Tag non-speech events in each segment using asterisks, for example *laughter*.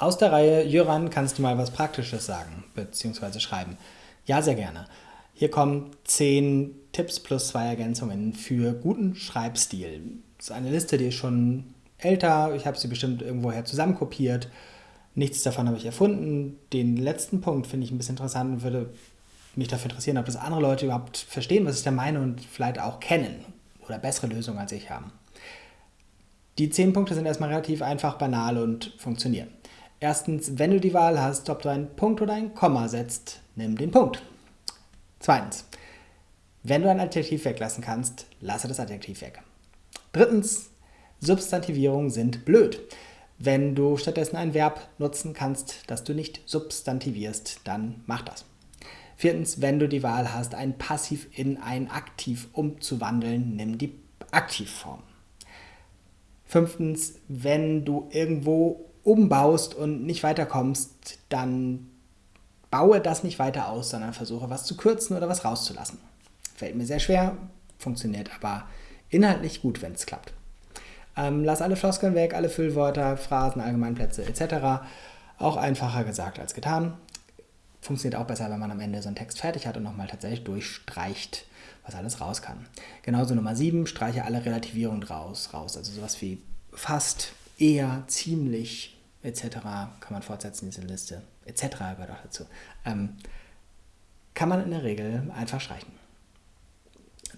Aus der Reihe Jöran, kannst du mal was Praktisches sagen bzw. schreiben? Ja, sehr gerne. Hier kommen 10 Tipps plus zwei Ergänzungen für guten Schreibstil. Das ist eine Liste, die ist schon älter. Ich habe sie bestimmt irgendwoher zusammenkopiert. Nichts davon habe ich erfunden. Den letzten Punkt finde ich ein bisschen interessant und würde mich dafür interessieren, ob das andere Leute überhaupt verstehen, was ich da meine und vielleicht auch kennen oder bessere Lösungen als ich haben. Die zehn Punkte sind erstmal relativ einfach, banal und funktionieren. Erstens, wenn du die Wahl hast, ob du einen Punkt oder ein Komma setzt, nimm den Punkt. Zweitens, wenn du ein Adjektiv weglassen kannst, lasse das Adjektiv weg. Drittens, Substantivierungen sind blöd. Wenn du stattdessen ein Verb nutzen kannst, das du nicht substantivierst, dann mach das. Viertens, wenn du die Wahl hast, ein Passiv in ein Aktiv umzuwandeln, nimm die Aktivform. Fünftens, wenn du irgendwo umbaust und nicht weiterkommst, dann baue das nicht weiter aus, sondern versuche was zu kürzen oder was rauszulassen. Fällt mir sehr schwer, funktioniert aber inhaltlich gut, wenn es klappt. Ähm, lass alle Floskeln weg, alle Füllwörter, Phrasen, Allgemeinplätze etc. Auch einfacher gesagt als getan. Funktioniert auch besser, wenn man am Ende so einen Text fertig hat und nochmal tatsächlich durchstreicht, was alles raus kann. Genauso Nummer 7, streiche alle Relativierungen raus, raus. Also sowas wie fast, eher, ziemlich etc. kann man fortsetzen, diese Liste etc. gehört auch dazu. Ähm, kann man in der Regel einfach streichen.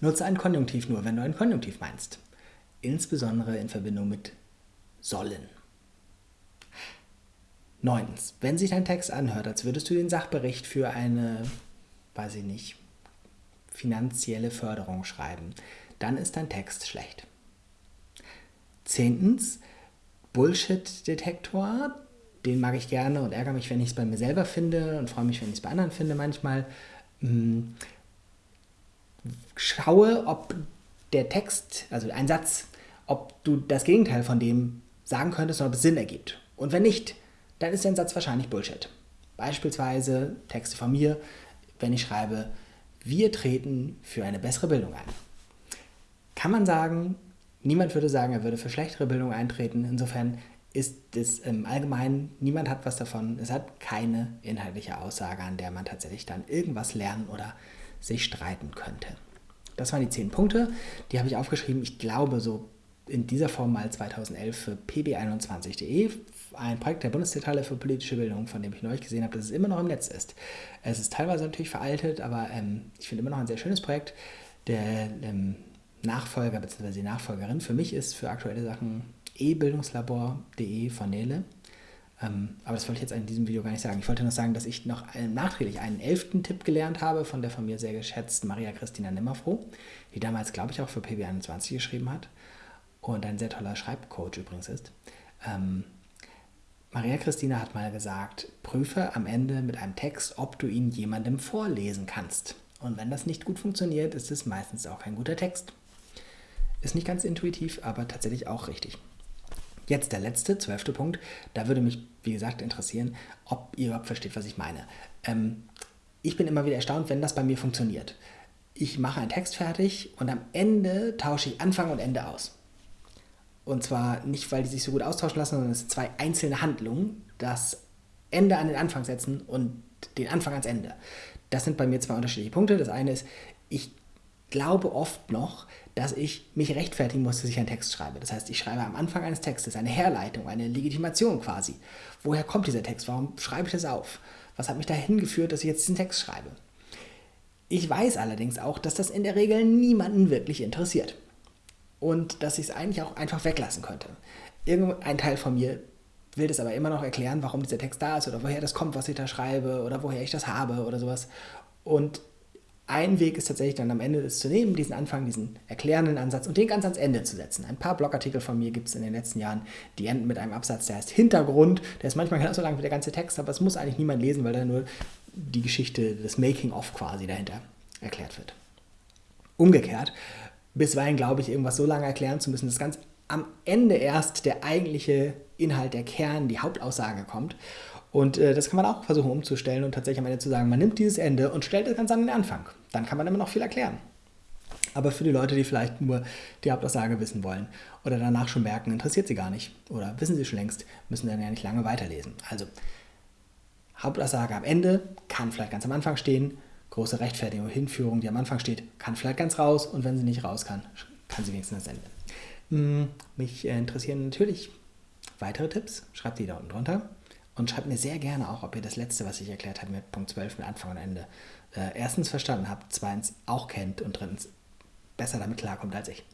Nutze ein Konjunktiv nur, wenn du ein Konjunktiv meinst. Insbesondere in Verbindung mit sollen. Neuntens, wenn sich dein Text anhört, als würdest du den Sachbericht für eine, weiß ich nicht, finanzielle Förderung schreiben, dann ist dein Text schlecht. Zehntens, Bullshit-Detektor. Den mag ich gerne und ärgere mich, wenn ich es bei mir selber finde und freue mich, wenn ich es bei anderen finde manchmal. Hm, schaue, ob der Text, also ein Satz, ob du das Gegenteil von dem sagen könntest und ob es Sinn ergibt. Und wenn nicht, dann ist dein Satz wahrscheinlich Bullshit. Beispielsweise Texte von mir, wenn ich schreibe, wir treten für eine bessere Bildung ein. Kann man sagen, Niemand würde sagen, er würde für schlechtere Bildung eintreten. Insofern ist es im Allgemeinen, niemand hat was davon. Es hat keine inhaltliche Aussage, an der man tatsächlich dann irgendwas lernen oder sich streiten könnte. Das waren die zehn Punkte, die habe ich aufgeschrieben. Ich glaube, so in dieser Form mal 2011 für pb21.de, ein Projekt der Bundeszentrale für politische Bildung, von dem ich neulich gesehen habe, dass es immer noch im Netz ist. Es ist teilweise natürlich veraltet, aber ähm, ich finde immer noch ein sehr schönes Projekt. Der ähm, Nachfolger bzw. Nachfolgerin für mich ist für aktuelle Sachen e-bildungslabor.de von Nele. Ähm, aber das wollte ich jetzt in diesem Video gar nicht sagen. Ich wollte nur sagen, dass ich noch einen, nachträglich einen elften Tipp gelernt habe von der von mir sehr geschätzten Maria Christina Nimmerfroh, die damals, glaube ich, auch für PB21 geschrieben hat und ein sehr toller Schreibcoach übrigens ist. Ähm, Maria Christina hat mal gesagt, prüfe am Ende mit einem Text, ob du ihn jemandem vorlesen kannst. Und wenn das nicht gut funktioniert, ist es meistens auch kein guter Text. Ist nicht ganz intuitiv, aber tatsächlich auch richtig. Jetzt der letzte, zwölfte Punkt. Da würde mich, wie gesagt, interessieren, ob ihr überhaupt versteht, was ich meine. Ähm, ich bin immer wieder erstaunt, wenn das bei mir funktioniert. Ich mache einen Text fertig und am Ende tausche ich Anfang und Ende aus. Und zwar nicht, weil die sich so gut austauschen lassen, sondern es sind zwei einzelne Handlungen. Das Ende an den Anfang setzen und den Anfang ans Ende. Das sind bei mir zwei unterschiedliche Punkte. Das eine ist, ich glaube oft noch, dass ich mich rechtfertigen muss, dass ich einen Text schreibe. Das heißt, ich schreibe am Anfang eines Textes eine Herleitung, eine Legitimation quasi. Woher kommt dieser Text? Warum schreibe ich das auf? Was hat mich dahin geführt, dass ich jetzt diesen Text schreibe? Ich weiß allerdings auch, dass das in der Regel niemanden wirklich interessiert. Und dass ich es eigentlich auch einfach weglassen könnte. Irgendein Teil von mir will das aber immer noch erklären, warum dieser Text da ist oder woher das kommt, was ich da schreibe oder woher ich das habe oder sowas. Und ein Weg ist tatsächlich dann am Ende das zu nehmen, diesen Anfang, diesen erklärenden Ansatz und den ganz ans Ende zu setzen. Ein paar Blogartikel von mir gibt es in den letzten Jahren, die enden mit einem Absatz, der heißt Hintergrund. Der ist manchmal *laughs* genauso lang wie der ganze Text, aber es muss eigentlich niemand lesen, weil da nur die Geschichte des Making-of quasi dahinter erklärt wird. Umgekehrt, bisweilen glaube ich, irgendwas so lange erklären zu müssen, dass ganz am Ende erst der eigentliche Inhalt, der Kern, die Hauptaussage kommt. Und äh, das kann man auch versuchen umzustellen und tatsächlich am Ende zu sagen, man nimmt dieses Ende und stellt es ganz an den Anfang. Dann kann man immer noch viel erklären. Aber für die Leute, die vielleicht nur die Hauptaussage wissen wollen oder danach schon merken, interessiert sie gar nicht oder wissen sie schon längst, müssen dann ja nicht lange weiterlesen. Also Hauptaussage am Ende kann vielleicht ganz am Anfang stehen, große Rechtfertigung, Hinführung, die am Anfang steht, kann vielleicht ganz raus und wenn sie nicht raus kann, kann sie wenigstens das Ende. Hm, mich interessieren natürlich weitere Tipps, schreibt die da unten drunter und schreibt mir sehr gerne auch, ob ihr das letzte, was ich erklärt habe mit Punkt 12 mit Anfang und Ende, äh, erstens verstanden habt, zweitens auch kennt und drittens besser damit klarkommt als ich.